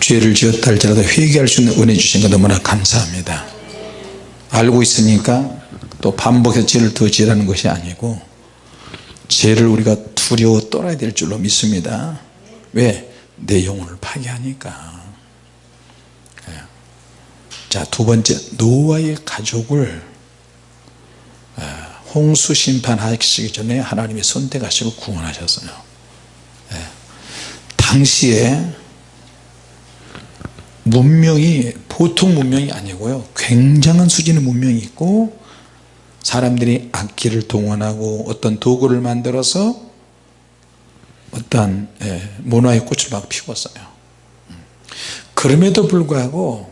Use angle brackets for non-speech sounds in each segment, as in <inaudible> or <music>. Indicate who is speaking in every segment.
Speaker 1: 죄를 지었다 할지라도 회개할 수 있는 은혜 주신 거 너무나 감사합니다 알고 있으니까 또 반복해서 죄를 더 지으라는 것이 아니고 죄를 우리가 두려워 떠나야 될 줄로 믿습니다 왜? 내 영혼을 파괴하니까 예. 자두 번째 노아의 가족을 예, 홍수 심판하시기 전에 하나님이 선택하시고 구원하셨어요 예. 당시에 문명이 보통 문명이 아니고요. 굉장한 수준의 문명이 있고 사람들이 악기를 동원하고 어떤 도구를 만들어서 어떤 예, 문화의 꽃을 막 피웠어요. 그럼에도 불구하고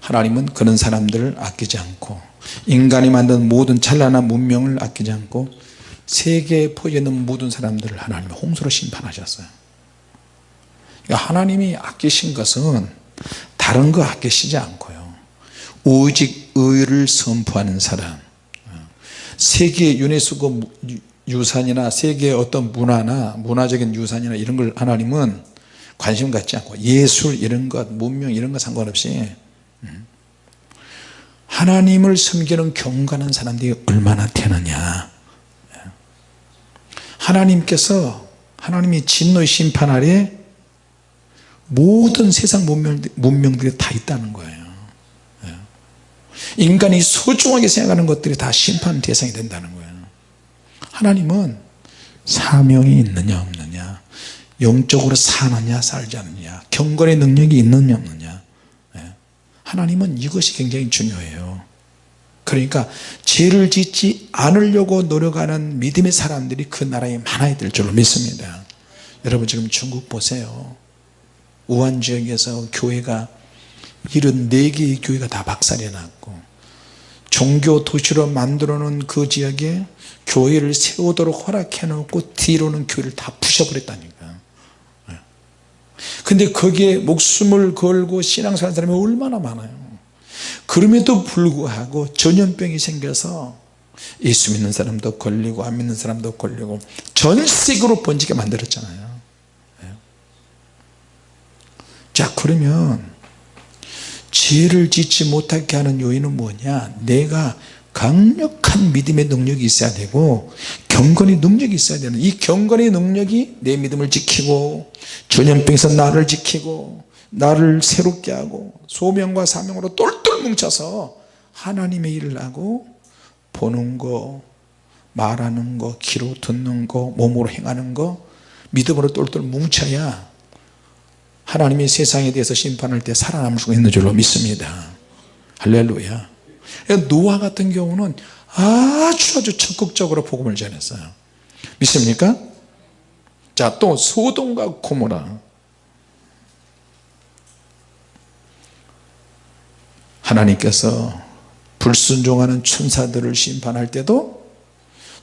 Speaker 1: 하나님은 그런 사람들을 아끼지 않고 인간이 만든 모든 찬란한 문명을 아끼지 않고 세계에 퍼져있는 모든 사람들을 하나님이 홍수로 심판하셨어요 하나님이 아끼신 것은 다른 거 아끼시지 않고요. 오직 의를 선포하는 사람. 세계 유네스코 유산이나 세계의 어떤 문화나 문화적인 유산이나 이런 걸 하나님은 관심 갖지 않고 예술 이런 것 문명 이런 거 상관없이 음. 하나님을 섬기는 경건한 사람들이 얼마나 되느냐. 하나님께서 하나님이 진노의 심판 아래 모든 세상 문명들이 다 있다는 거예요. 인간이 소중하게 생각하는 것들이 다 심판 대상이 된다는 거예요. 하나님은 사명이 있느냐 없느냐 영적으로 사느냐 살지 않느냐 경건의 능력이 있느냐 없느냐. 예. 하나님은 이것이 굉장히 중요해요. 그러니까 죄를 짓지 않으려고 노력하는 믿음의 사람들이 그 나라에 많아야 될 줄로 믿습니다. 여러분 지금 중국 보세요 우한 지역에서 교회가 74개의 교회가 다 박살이 났고 종교 도시로 만들어 놓은 그 지역에 교회를 세우도록 허락해 놓고 뒤로는 교회를 다 부셔버렸다니까. 예. 근데 거기에 목숨을 걸고 신앙생활 사람이 얼마나 많아요. 그럼에도 불구하고 전염병이 생겨서 예수 믿는 사람도 걸리고 안 믿는 사람도 걸리고 전 세계로 번지게 만들었잖아요 예. 자 그러면 죄를 짓지 못하게 하는 요인은 뭐냐? 내가 강력한 믿음의 능력이 있어야 되고 경건의 능력이 있어야 되는 이 경건의 능력이 내 믿음을 지키고 전염병에서 나를 지키고 나를 새롭게 하고 소명과 사명으로 똘똘 뭉쳐서 하나님의 일을 하고 보는 거 말하는 거 귀로 듣는 거 몸으로 행하는 거 믿음으로 똘똘 뭉쳐야 하나님이 세상에 대해서 심판할 때 살아남을 수 있는 줄로 믿습니다. 할렐루야. 노아 같은 경우는 아주 아주 적극적으로 복음을 전했어요. 믿습니까? 자또 소돔과 고모라. 하나님께서 불순종하는 천사들을 심판할 때도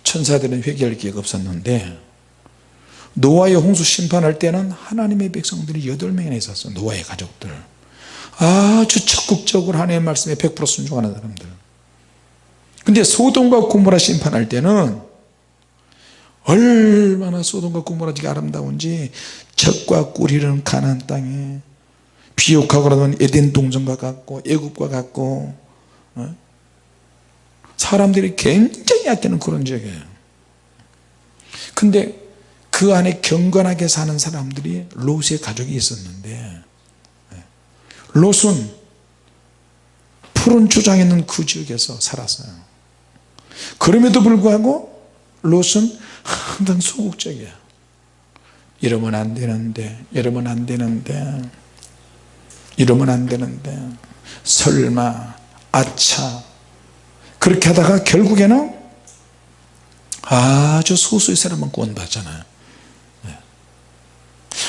Speaker 1: 천사들은 회개할 기회가 없었는데 노아의 홍수 심판할 때는 하나님의 백성들이 8명이나 있었어요 노아의 가족들. 아주 적극적으로 하나님의 말씀에 100% 순종하는 사람들. 근데 소돔과 고모라 심판할 때는 얼마나 소돔과 고모라지가 아름다운지 적과 꿀이는 가난 땅에 비옥하고 그러면 에덴 동전과 같고 애굽과 같고 어? 사람들이 굉장히 아끼는 그런 지역이에요. 근데 그 안에 경건하게 사는 사람들이 롯의 가족이 있었는데 롯은 푸른 주장에 있는 그 지역에서 살았어요. 그럼에도 불구하고 롯은 항상 소극적이야. 이러면 안 되는데 이러면 안 되는데 이러면 안 되는데 설마 아차. 그렇게 하다가 결국에는 아주 소수의 사람만 구원받잖아요. 네.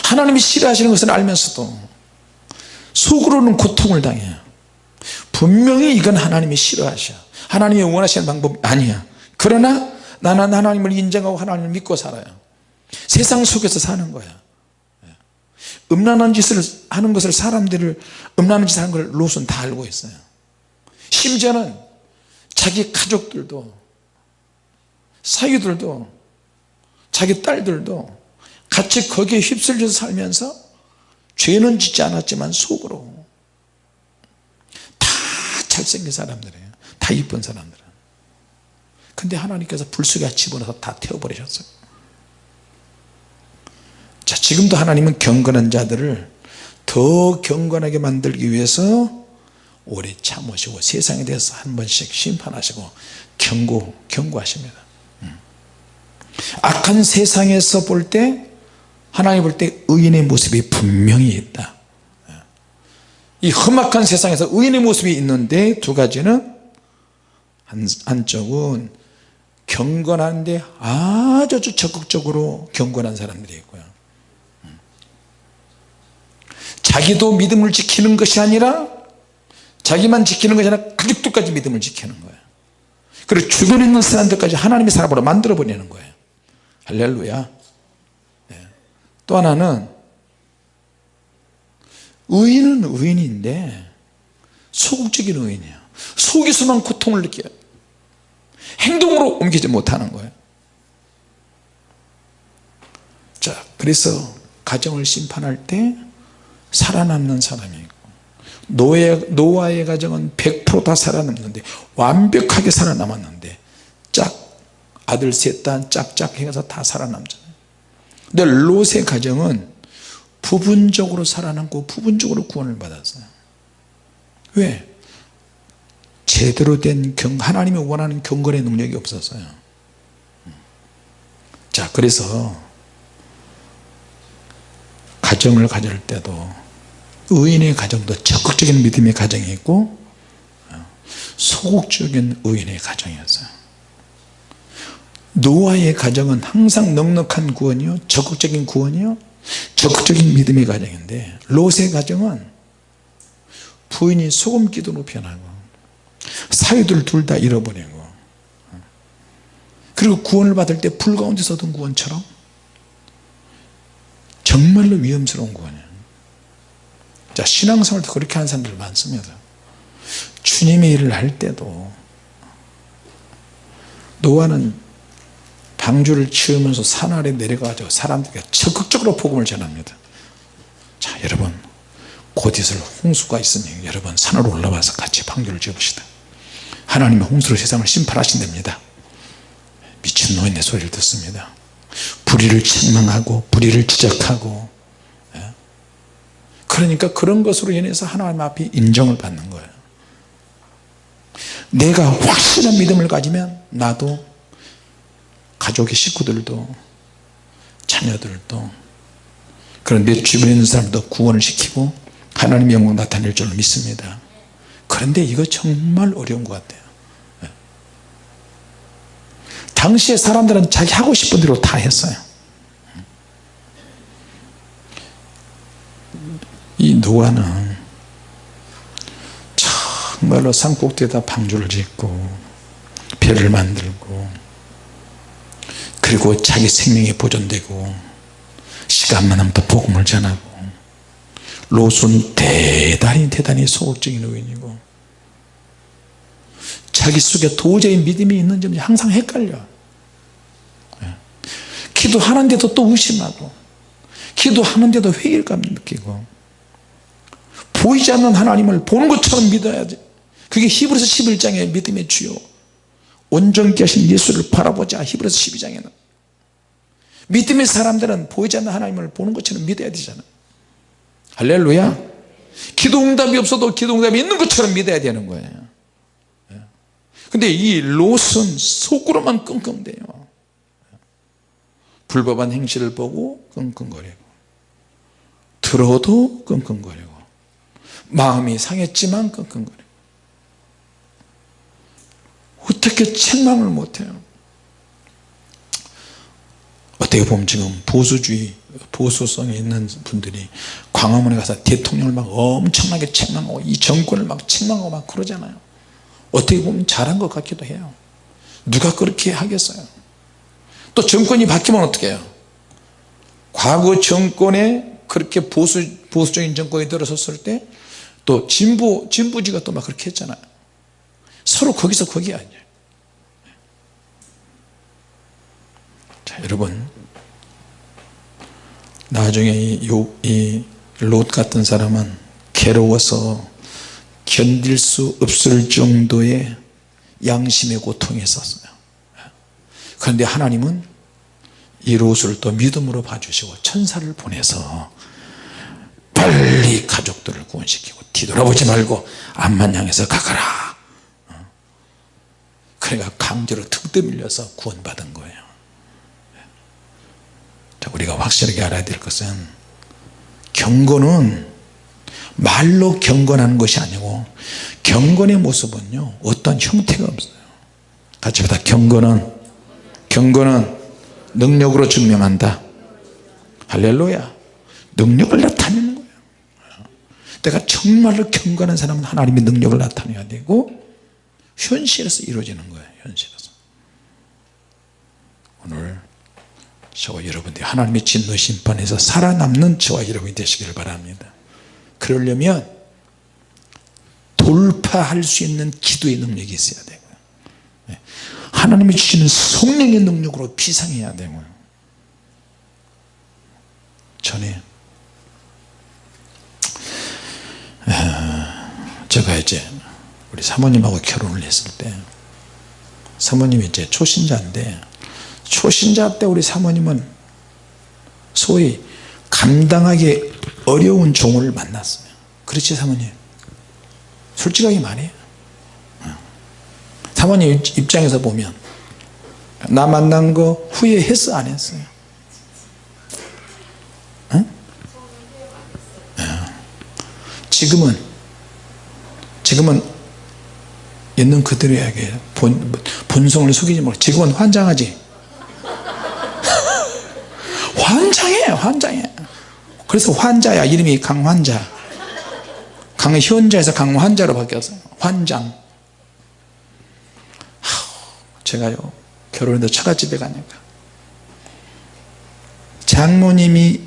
Speaker 1: 하나님이 싫어하시는 것을 알면서도 속으로는 고통을 당해요 분명히 이건 하나님이 싫어하셔. 하나님이 원하시는 방법이 아니야. 그러나 나는 하나님을 인정하고 하나님을 믿고 살아요. 세상 속에서 사는 거야. 음란한 짓을 하는 것을 사람들을 음란한 짓을 하는 걸 롯은 다 알고 있어요. 심지어는 자기 가족들도 사위들도 자기 딸들도 같이 거기에 휩쓸려서 살면서 죄는 짓지 않았지만 속으로 다 잘생긴 사람들이에요. 다 이쁜 사람들은. 근데 하나님께서 불 속에 집어넣어서 다 태워버리셨어요. 자 지금도 하나님은 경건한 자들을 더 경건하게 만들기 위해서 오래 참으시고 세상에 대해서 한 번씩 심판하시고 경고 경고하십니다. 음. 악한 세상에서 볼 때 하나님 볼 때 의인의 모습이 분명히 있다 이 험악한 세상에서 의인의 모습이 있는데 두 가지는 한, 한쪽은 경건한데 아주 적극적으로 경건한 사람들이 있고요 음. 자기도 믿음을 지키는 것이 아니라 자기만 지키는 것이 아니라 가족들까지 믿음을 지키는 거예요 그리고 주변에 있는 사람들까지 하나님의 사람으로 만들어 버리는 거예요 할렐루야 네. 또 하나는 의인은 의인인데 소극적인 의인이에요. 속에서만 고통을 느껴요. 행동으로 옮기지 못하는 거예요. 자 그래서 가정을 심판할 때 살아남는 사람이 있고 노예, 노아의 가정은 100%다 살아남는데 완벽하게 살아남았는데 짝 아들 셋 다 짝짝 해서 다 살아남잖아요 근데 롯의 가정은 부분적으로 살아남고 부분적으로 구원을 받았어요. 왜? 제대로 된 경, 하나님이 원하는 경건의 능력이 없었어요. 자 그래서 가정을 가질 때도 의인의 가정도 적극적인 믿음의 가정이 있고 소극적인 의인의 가정이었어요 노아의 가정은 항상 넉넉한 구원이요? 적극적인 구원이요? 적극적인 믿음의 가정인데 롯의 가정은 부인이 소금 기도로 변하고 사위들 둘 다 잃어버리고 그리고 구원을 받을 때 불 가운데서 얻은 구원처럼 정말로 위험스러운 구원이에요. 자 신앙생활도 그렇게 하는 사람들 많습니다. 주님의 일을 할 때도 노아는 방주를 치우면서 산 아래 내려가지고 사람들에게 적극적으로 복음을 전합니다. 자 여러분 곧 있을 홍수가 있으니 여러분 산으로 올라와서 같이 방주를 지읍시다. 하나님의 홍수로 세상을 심판하신답니다. 미친 노인의 소리를 듣습니다. 불의를 책망하고 불의를 지적하고 예? 그러니까 그런 것으로 인해서 하나님 앞에 인정을 받는 거예요. 내가 확실한 믿음을 가지면 나도 가족의 식구들도 자녀들도 그런 내 주변에 있는 사람도 구원을 시키고 하나님의 영광 나타낼 줄 믿습니다. 그런데 이거 정말 어려운 것 같아요. 예. 당시에 사람들은 자기 하고 싶은 대로 다 했어요. 이 노아는 정말로 산꼭대에다 방주를 짓고 배를 만들고 그리고 자기 생명이 보존되고 시간만 하면 또 복음을 전하고 롯은 대단히 대단히 소극적인 의인이고 자기 속에 도저히 믿음이 있는지 항상 헷갈려 예. 기도하는데도 또 의심하고 기도하는데도 회의감 느끼고 보이지 않는 하나님을 보는 것처럼 믿어야지 그게 히브리서 11장의 믿음의 주요 온전케 하신 예수를 바라보자. 히브리서 12장에는. 믿음의 사람들은 보이지 않는 하나님을 보는 것처럼 믿어야 되잖아. 할렐루야. 기도응답이 없어도 기도응답이 있는 것처럼 믿어야 되는 거예요. 예. 근데 이 롯은 속으로만 끙끙대요. 불법한 행실을 보고 끙끙거리고 들어도 끙끙거리고 마음이 상했지만 끙끙거리고 어떻게 책망을 못해요? 어떻게 보면 지금 보수주의 보수성이 있는 분들이 광화문에 가서 대통령을 막 엄청나게 책망하고 이 정권을 막 책망하고 막 그러잖아요. 어떻게 보면 잘한 것 같기도 해요. 누가 그렇게 하겠어요? 또 정권이 바뀌면 어떻게 해요? 과거 정권에 그렇게 보수, 보수적인 정권이 들어섰을 때 또 진보, 진보지가 또 막 그렇게 했잖아요 서로 거기서 거기 아니에요. 자 여러분. 나중에 이, 요, 이롯 같은 사람은 괴로워서 견딜 수 없을 정도의 양심의 고통이 있었어요. 그런데 하나님은 이 롯을 또 믿음으로 봐주시고 천사를 보내서 빨리 가족들을 구원시키고 뒤돌아보지 말고 앞만 향해서 가거라 그러니까 강제로 득대 밀려서 구원받은 거예요. 자, 우리가 확실하게 알아야 될 것은 경건은 말로 경건하는 것이 아니고 경건의 모습은요 어떤 형태가 없어요. 같이 보다 경건은 경건은 능력으로 증명한다. 할렐루야. 능력을 나타내는 거예요. 내가 정말로 경건한 사람은 하나님의 능력을 나타내야 되고 현실에서 이루어지는 거예요 현실에서. 오늘 저와 여러분들이 하나님의 진노 심판에서 살아남는 저와 여러분이 되시기를 바랍니다. 그러려면 돌파할 수 있는 기도의 능력이 있어야 되고요. 네. 하나님이 주시는 성령의 능력으로 비상해야 되고요. 전에 제가 이제 우리 사모님하고 결혼을 했을 때 사모님이 이제 초신자인데 초신자 때 우리 사모님은 소위 감당하기 어려운 종을 만났어요. 그렇지 사모님? 솔직하게 말해요 사모님 입장에서 보면 나 만난 거 후회했어 안 했어요? 응? 지금은 지금은 있는 이야기해요 본, 본성을 속이지 말고. 지금은 환장하지. <laughs> 환장해 환장해. 그래서 환자야. 이름이 강환자. 강현자에서 강환자로 바뀌었어요 환장. 제가요 결혼해서 처갓집에 가니까. 장모님이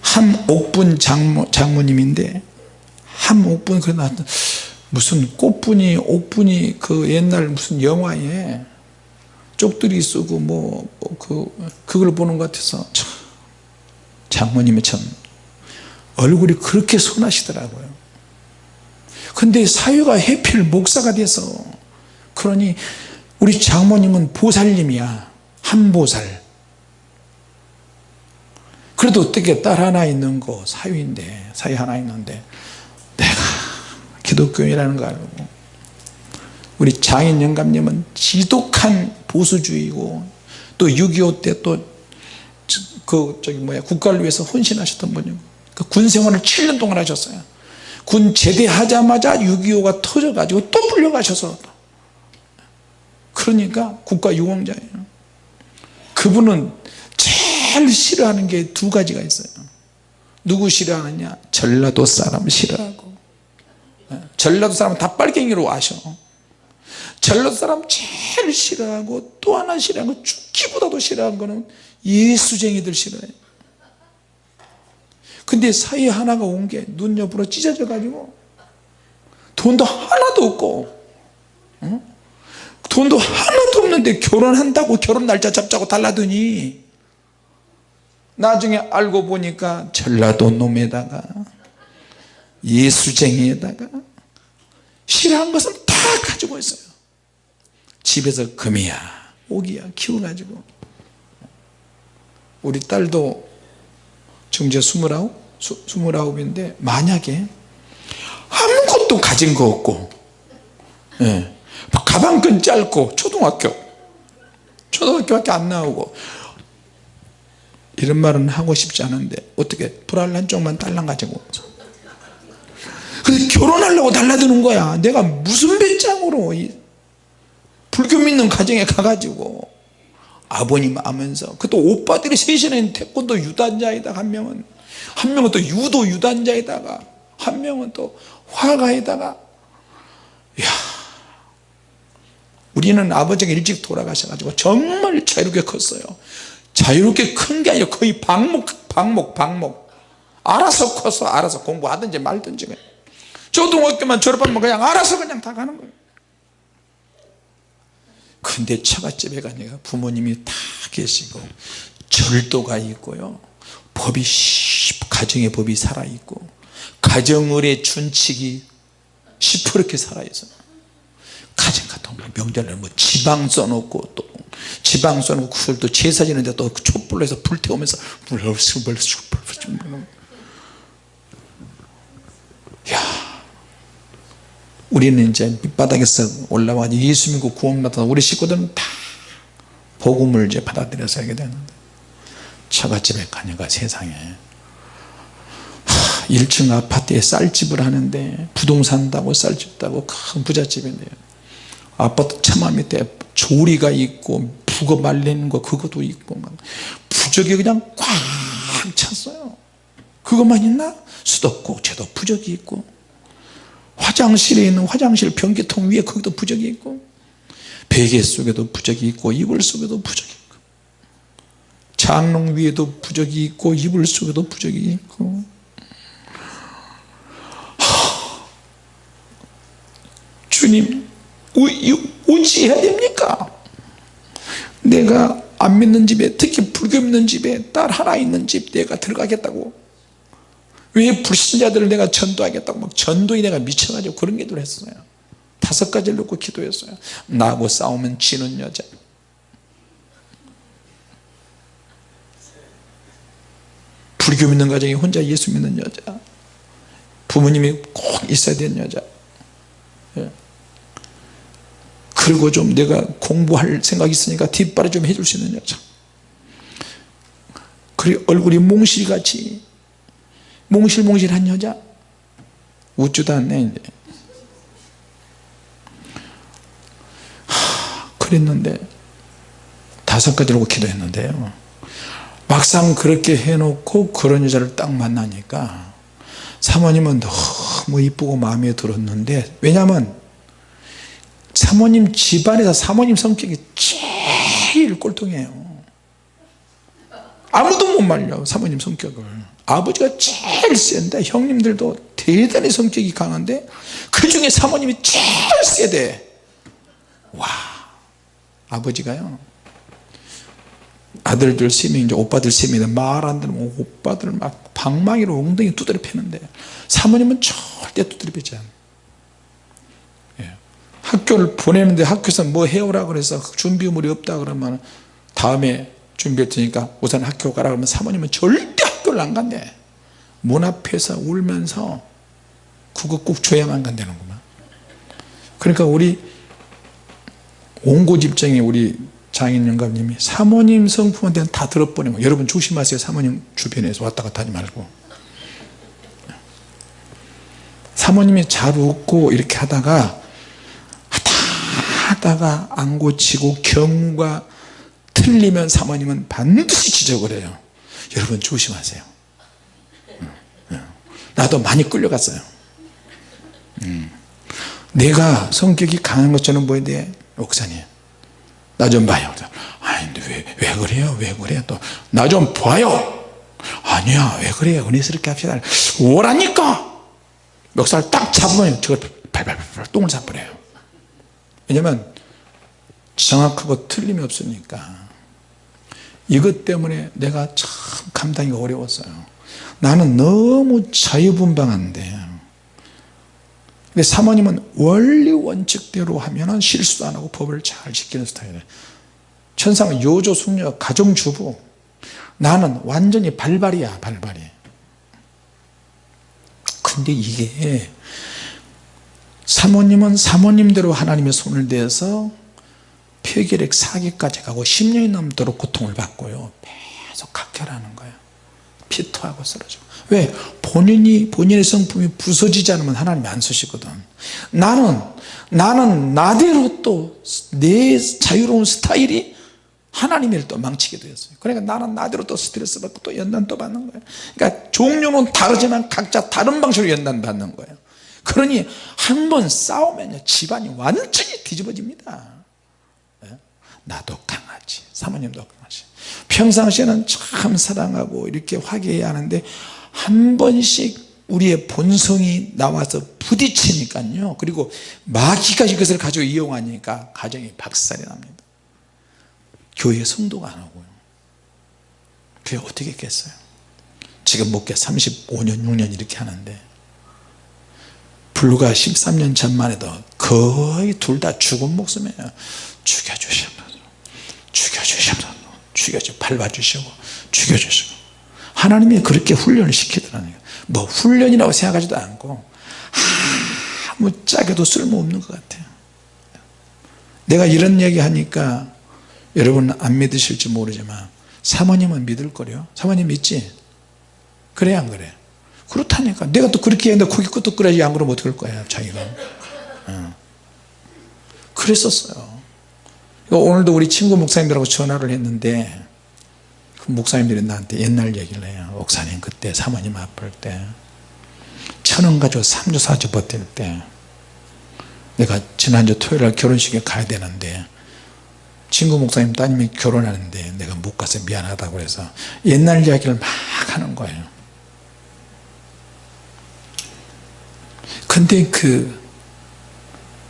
Speaker 1: 함옥분 장모, 장모님인데 함옥분 그래 나 무슨 꽃분이 옥분이 그 옛날 무슨 영화에 쪽들이 쓰고 뭐 그 그걸 보는 것 같아서 참 장모님이 참 얼굴이 그렇게 선하시더라고요. 근데 사유가 해필 목사가 돼서 그러니 우리 장모님은 보살님이야. 한보살. 그래도 어떻게 딸 하나 있는 거 사유인데 사유 하나 있는데 기독교인이라는 거 알고. 우리 장인 영감님은 지독한 보수주의고 또 6.25 때 또 그 저기 뭐야 국가를 위해서 헌신하셨던 분이고 그 군생활을 7년 동안 하셨어요. 군 제대하자마자 6.25가 터져 가지고 또 불려가셔서. 그러니까 국가 유공자예요. 그분은 제일 싫어하는 게 두 가지가 있어요. 누구 싫어하느냐? 전라도 사람 싫어하고 전라도 사람은 다 빨갱이로 아셔 전라도 사람 제일 싫어하고 또 하나 싫어하는 거 죽기보다도 싫어하는 거는 예수쟁이들 싫어해요 근데 사이 하나가 온 게 눈 옆으로 찢어져 가지고 돈도 하나도 없고 어? 돈도 하나도 없는데 결혼한다고 결혼 날짜 잡자고 달라더니 나중에 알고 보니까 전라도 놈에다가 예수쟁이에다가 싫어한 것은 다 가지고 있어요 집에서 금이야 오기야 키워가지고 우리 딸도 지금 이제 스물아홉 스물아홉인데 만약에 아무것도 가진 거 없고 예. 가방끈 짧고 초등학교 초등학교밖에 안 나오고 이런 말은 하고 싶지 않은데 어떻게 불알 한 쪽만 딸랑 가지고 근데 결혼하려고 달라드는 거야. 내가 무슨 배짱으로 불교 믿는 가정에 가가지고 아버님 하면서 그 또 오빠들이 셋이는 태권도 유단자이다 한 명은. 한 명은 또 유도 유단자에다가 한 명은 또 화가에다가. 야 우리는 아버지가 일찍 돌아가셔가지고 정말 자유롭게 컸어요. 자유롭게 큰 게 아니라 거의 방목 방목 방목. 알아서 커서 알아서 공부하든지 말든지 초등학교만 졸업하면 그냥 알아서 그냥 다 가는 거예요 근데 처갓집에 가니까 부모님이 다 계시고 절도가 있고요 법이 가정의 법이 살아있고 가정을의 준칙이 시퍼렇게 살아있어 가정 같은 거 명절날 뭐 지방 써놓고 또 지방 써놓고 그걸 또 제사 지는데 또 촛불로 해서 불태우면서 야 우리는 이제 밑바닥에서 올라와 예수 믿고 구원 받아 우리 식구들은 다 복음을 이제 받아들여서 하게 되는데 처갓집에 가니까 세상에. 하, 1층 아파트에 쌀집을 하는데 부동산 다고 쌀집 다고 큰 부잣집인데요. 아파트 처마 밑에 조리가 있고 북어 말리는 거 그것도 있고 부적이 그냥 꽉 찼어요. 그것만 있나? 수도꼭지도 부적이 있고 화장실에 있는 화장실 변기통 위에 거기도 부적이 있고 베개 속에도 부적이 있고 이불 속에도 부적이 있고 장롱 위에도 부적이 있고 이불 속에도 부적이 있고. 하, 주님 어찌해야 됩니까? 내가 안 믿는 집에 특히 불교 믿는 집에 딸 하나 있는 집 내가 들어가겠다고 왜 불신자들을 내가 전도하겠다고 막 전도에 내가 미쳐가지고 그런 기도를 했어요? 다섯 가지를 놓고 기도했어요. 나하고 싸우면 지는 여자. 불교 믿는 가정에 혼자 예수 믿는 여자. 부모님이 꼭 있어야 되는 여자. 예. 그리고 좀 내가 공부할 생각이 있으니까 뒷발을 좀 해줄 수 있는 여자. 그리고 얼굴이 몽실같이 몽실몽실한 여자. 웃지도 않네 이제. 하, 그랬는데 다섯 가지로 기도했는데요. 막상 그렇게 해놓고 그런 여자를 딱 만나니까 사모님은 너무 이쁘고 마음에 들었는데 왜냐하면 사모님 집안에서 사모님 성격이 제일 꼴통이에요 아무도 못 말려 사모님 성격을. 아버지가 제일 센데 형님들도 대단히 성격이 강한데 그 중에 사모님이 제일 세대. 와 아버지가요. 아들들 세 명이 제 오빠들 세 명인데 말안 들으면 오빠들 막 방망이로 엉덩이 두드려 패는데 사모님은 절대 두드려 패지 않아요. 예. 학교를 보내는데 학교에서 뭐 해오라 그래서 준비물이 없다 그러면 다음에 준비할 테니까 우선 학교 가라 그러면 사모님은 절대 학교를 안 간대. 문 앞에서 울면서 그거 꼭 줘야만 간다는구만. 그러니까 우리 온고집정에 우리 장인 영감님이 사모님 성품한테는 다 들어보내고 여러분 조심하세요. 사모님 주변에서 왔다 갔다 하지 말고. 사모님이 잘 웃고 이렇게 하다가 하다 하다가 안 고치고 경과 틀리면 사모님은 반드시 지적을 해요. 여러분 조심하세요. 나도 많이 끌려갔어요. 음. 내가 성격이 강한 것처럼 보이는데 옥사님 나 좀 봐요. 아니 왜, 왜 그래요? 왜 그래요? 또 나 좀 봐요. 아니야 왜 그래요? 은혜스럽게 합시다. 오라니까! 멱살 딱 잡으면 저걸 발발발 똥을 싸버려요. 왜냐면 정확하고 틀림이 없으니까 이것 때문에 내가 참 감당이 어려웠어요. 나는 너무 자유분방한데 근데 사모님은 원리 원칙대로 하면 실수도 안하고 법을 잘 지키는 스타일이에요 천상은 요조 숙녀 가정주부. 나는 완전히 발발이야 발발이. 근데 이게 사모님은 사모님대로 하나님의 손을 대서 폐결핵 사기까지 가고 10년이 넘도록 고통을 받고요. 계속 각혈하는 거예요. 피토하고 쓰러지고. 왜? 본인이 본인의 성품이 부서지지 않으면 하나님이 안 쓰시거든. 나는 나는 나대로 또 내 자유로운 스타일이 하나님을 또 망치게 되었어요. 그러니까 나는 나대로 또 스트레스 받고 또 연단 또 받는 거예요. 그러니까 종류는 다르지만 각자 다른 방식으로 연단 받는 거예요. 그러니 한 번 싸우면 집안이 완전히 뒤집어집니다 나도 강하지. 사모님도 강하지. 평상시에는 참 사랑하고 이렇게 화기애애하는데 한 번씩 우리의 본성이 나와서 부딪히니까요. 그리고 마귀가 이것을 가지고 이용하니까 가정이 박살이 납니다. 교회 성도가 안 오고요. 그게 어떻게 했겠어요? 지금 목회 35년 6년 이렇게 하는데 불과 13년 전만 해도 거의 둘 다 죽은 목숨이에요 죽여주시옵소서. 죽여주시옵소서. 죽여주 밟아주시고 죽여주시고. 하나님이 그렇게 훈련을 시키더라는 거예요. 뭐 훈련이라고 생각하지도 않고 아무짝에도 쓸모없는 것 같아요. 내가 이런 얘기 하니까 여러분 안 믿으실지 모르지만 사모님은 믿을 거요. 사모님 믿지? 그래 안 그래? 그렇다니까. 내가 또 그렇게 했는데 고기 끄떡 끓여야지 안 그러면 어떡할 거야 자기가. 어. 그랬었어요 오늘도 우리 친구 목사님들하고 전화를 했는데 그 목사님들이 나한테 옛날 얘기를 해요. 목사님 그때 사모님 아플 때 천 원 가지고 3주 4주 버틸 때 내가 지난주 토요일날 결혼식에 가야 되는데 친구 목사님 따님이 결혼하는데 내가 못 가서 미안하다고 해서 옛날 이야기를 막 하는 거예요. 근데 그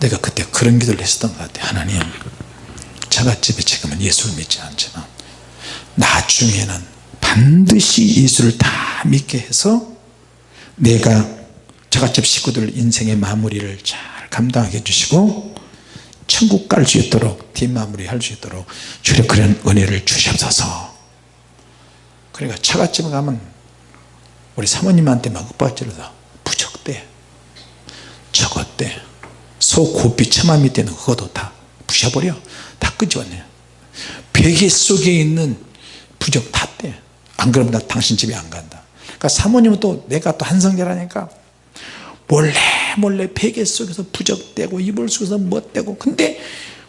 Speaker 1: 내가 그때 그런 기도를 했었던 것 같아요. 하나님 자갓집에 지금은 예수를 믿지 않지만 나중에는 반드시 예수를 다 믿게 해서 내가 자갓집 식구들 인생의 마무리를 잘 감당하게 해주시고 천국 갈 수 있도록 뒷마무리 할 수 있도록 주려 그런 은혜를 주시옵소서. 그러니까 처갓집에 가면 우리 사모님한테 막 윽박질러서 부적대 저것대 소 고삐 처마 밑에는 그것도 다 부셔버려. 다 끄집어내 베개 속에 있는 부적 다떼안 그러면 나 당신 집에 안 간다. 그러니까 사모님은 또 내가 또 한성자라니까. 몰래 몰래 베개 속에서 부적대고 이불 속에서 못대고. 근데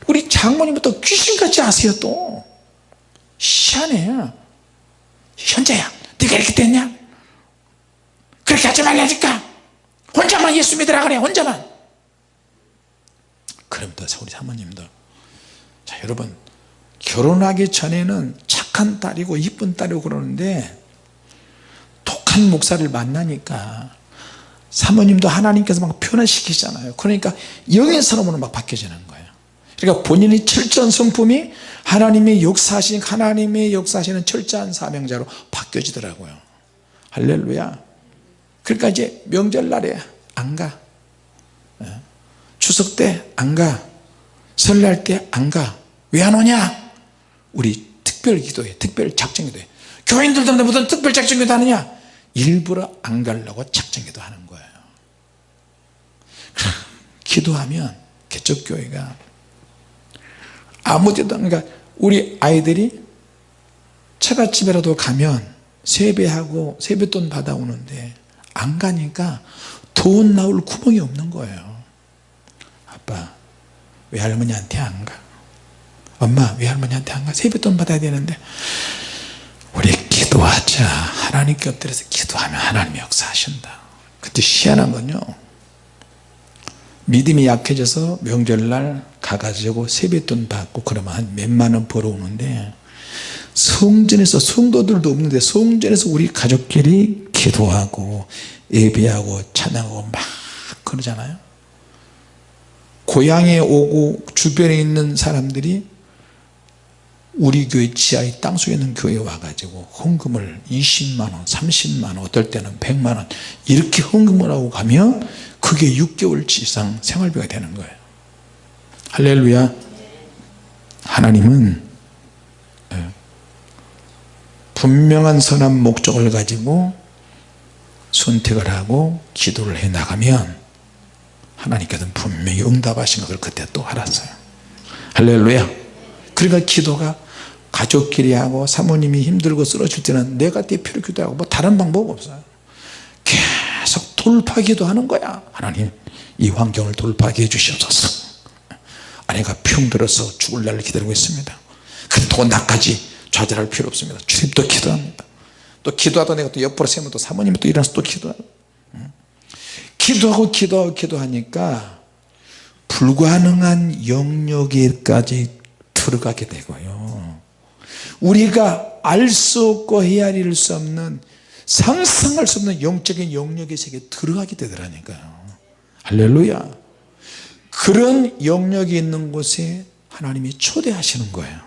Speaker 1: 우리 장모님은 또 귀신같이 아세요 또? 희한해. 현자야 네가 이렇게 됐냐? 그렇게 하지 말라니까. 혼자만 예수 믿으라 그래 혼자만 또 우리 사모님도 자 여러분 결혼하기 전에는 착한 딸이고 이쁜 딸이고 그러는데 독한 목사를 만나니까 사모님도 하나님께서 막 변화시키잖아요. 그러니까 영의 사람으로 막 바뀌어지는 거예요. 그러니까 본인이 철저한 성품이 하나님의 역사하신 하나님의 역사하시는 철저한 사명자로 바뀌어지더라고요. 할렐루야. 그러니까 이제 명절날에 안가. 예. 추석 때 안 가. 설날 때 안 가. 왜 안 오냐? 우리 특별 기도회 특별 작정 기도회. 교인들도 무슨 특별 작정 기도 하느냐? 일부러 안 가려고 작정 기도 하는 거예요. <laughs> 기도하면 개척교회가 아무 데도 그러니까 우리 아이들이 처갓집에라도 가면 세배하고 세뱃돈 받아오는데 안 가니까 돈 나올 구멍이 없는 거예요 외할머니한테 안 가. 엄마 외할머니한테 안 가. 세뱃돈 받아야 되는데. 우리 기도하자. 하나님께 엎드려서 기도하면 하나님이 역사하신다. 그때 희한한 건요. 믿음이 약해져서 명절날 가가지고 세뱃돈 받고 그러면 한 몇만 원 벌어오는데 성전에서 성도들도 없는데 성전에서 우리 가족끼리 기도하고 예배하고 찬양하고 막 그러잖아요 고향에 오고 주변에 있는 사람들이 우리 교회 지하의 땅속에 있는 교회에 와가지고 헌금을 20만원 30만원 어떨 때는 100만원 이렇게 헌금을 하고 가면 그게 6개월치 이상 생활비가 되는 거예요. 할렐루야. 하나님은 예, 분명한 선한 목적을 가지고 선택을 하고 기도를 해 나가면 하나님께서는 분명히 응답하신 것을 그때 또 알았어요. 할렐루야. 그러니까 기도가 가족끼리 하고 사모님이 힘들고 쓰러질 때는 내가 대표로 기도하고 뭐 다른 방법 없어요. 계속 돌파 기도 하는 거야. 하나님 이 환경을 돌파하게 해주시옵소서. 아내가 평 들어서 죽을 날을 기다리고 있습니다. 그래도 나까지 좌절할 필요 없습니다. 주님도 기도합니다. 또 기도하다 내가 또 옆으로 세면 또 사모님이 또 일어나서 또 기도하고 기도하고 기도하고 기도하니까 불가능한 영역에까지 들어가게 되고요. 우리가 알 수 없고 헤아릴 수 없는 상상할 수 없는 영적인 영역의 세계에 들어가게 되더라니까요. 할렐루야. 그런 영역이 있는 곳에 하나님이 초대하시는 거예요.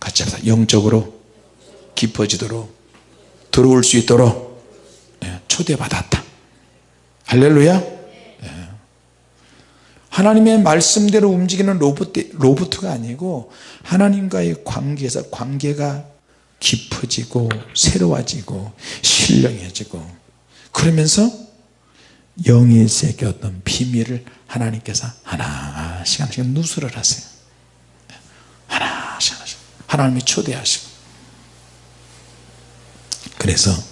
Speaker 1: 같이 합시다. 영적으로 깊어지도록 들어올 수 있도록 예, 초대받았다 할렐루야? 예. 하나님의 말씀대로 움직이는 로봇, 로봇가 아니고 하나님과의 관계에서 관계가 깊어지고 새로워지고 신령해지고 그러면서 영의세계 어떤 비밀을 하나님께서 하나씩 하나씩 누설을 하세요. 하나씩 하나씩. 하나님이 초대하시고. 그래서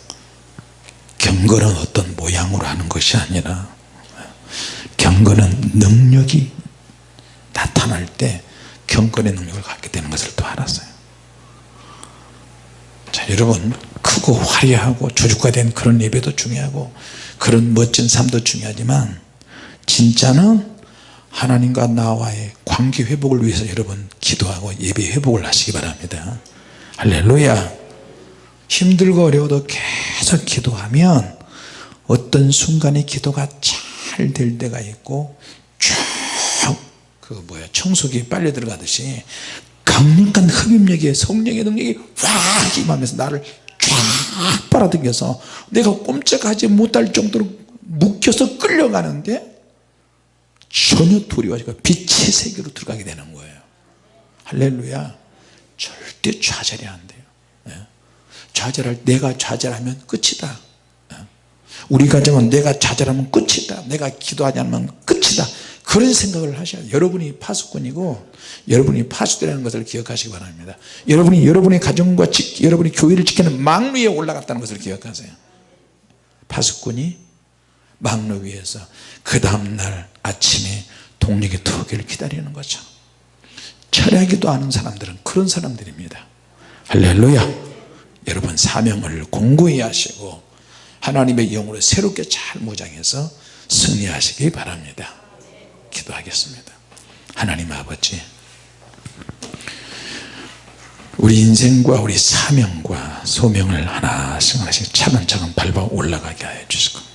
Speaker 1: 경건은 어떤 모양으로 하는 것이 아니라 경건은 능력이 나타날 때 경건의 능력을 갖게 되는 것을 또 알았어요. 자 여러분 크고 화려하고 조직화 된 그런 예배도 중요하고 그런 멋진 삶도 중요하지만 진짜는 하나님과 나와의 관계 회복을 위해서 여러분 기도하고 예배 회복을 하시기 바랍니다. 할렐루야 힘들고 어려워도 계속 기도하면 어떤 순간에 기도가 잘 될 때가 있고 쭉 그 뭐야 청소기 빨려 들어가듯이 강력한 흡입력의 성령의 능력이 확 임하면서 나를 쫙 빨아당겨서 내가 꼼짝하지 못할 정도로 묶여서 끌려가는데 전혀 두려워지고 빛의 세계로 들어가게 되는 거예요 할렐루야 절대 좌절이 안 돼요 예. 좌절할 내가 좌절하면 끝이다. 예. 우리 가정은 내가 좌절하면 끝이다. 내가 기도하지 않으면 끝이다. 그런 생각을 하셔야 돼요. 여러분이 파수꾼이고 여러분이 파수대라는 것을 기억하시기 바랍니다. 여러분이 여러분의 가정과 지, 여러분이 교회를 지키는 망 위에 올라갔다는 것을 기억하세요. 파수꾼이 망로 위에서 그 다음날 아침에 동력의 투기를 기다리는 거죠. 철야기도 아는 사람들은 그런 사람들입니다. 할렐루야 여러분 사명을 공고히 하시고 하나님의 영으로 새롭게 잘 무장해서 승리하시기 바랍니다. 기도하겠습니다. 하나님 아버지 우리 인생과 우리 사명과 소명을 하나씩 하나씩 차근차근 밟아 올라가게 하여 주시고